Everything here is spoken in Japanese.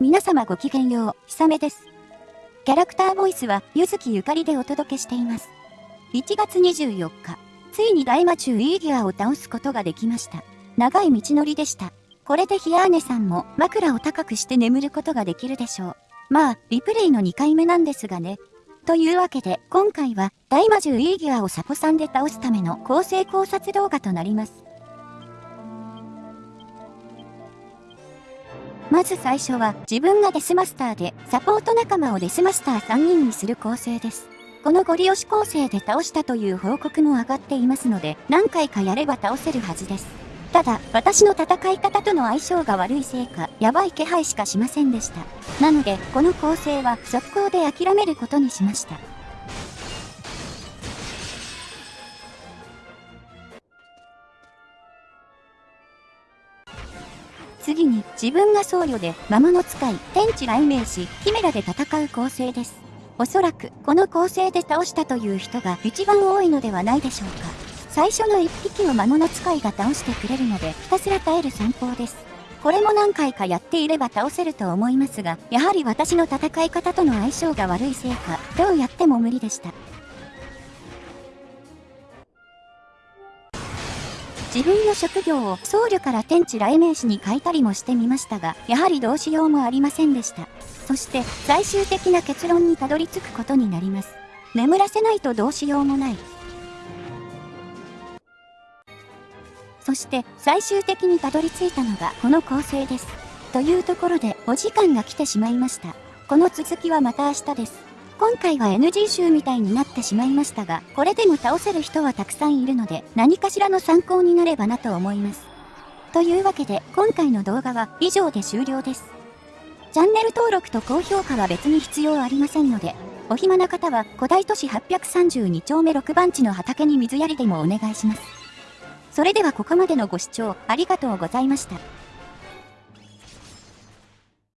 皆様ごきげんよう、ひさめです。キャラクターボイスは、ゆずきゆかりでお届けしています。1月24日、ついに大魔中イーギアを倒すことができました。長い道のりでした。これでヒアーネさんも枕を高くして眠ることができるでしょう。まあ、リプレイの2回目なんですがね。というわけで、今回は、大魔獣イーギアをサポさんで倒すための構成考察動画となります。まず最初は自分がデスマスターでサポート仲間をデスマスター3人にする構成です。このゴリ押し構成で倒したという報告も上がっていますので何回かやれば倒せるはずです。ただ、私の戦い方との相性が悪いせいか、やばい気配しかしませんでした。なので、この構成は速攻で諦めることにしました。次に自分が僧侶で魔物使い天地雷鳴しキメラで戦う構成です。おそらくこの構成で倒したという人が一番多いのではないでしょうか。最初の1匹を魔物使いが倒してくれるのでひたすら耐える戦法です。これも何回かやっていれば倒せると思いますが、やはり私の戦い方との相性が悪いせいか、どうやっても無理でした。自分の職業を僧侶から天地雷鳴士に変えたりもしてみましたが、やはりどうしようもありませんでした。そして最終的な結論にたどり着くことになります。眠らせないとどうしようもない。そして最終的にたどり着いたのがこの構成です。というところでお時間が来てしまいました。この続きはまた明日です。今回は NG 集みたいになってしまいましたが、これでも倒せる人はたくさんいるので、何かしらの参考になればなと思います。というわけで、今回の動画は以上で終了です。チャンネル登録と高評価は別に必要ありませんので、お暇な方は古代都市832丁目6番地の畑に水やりでもお願いします。それではここまでのご視聴ありがとうございました。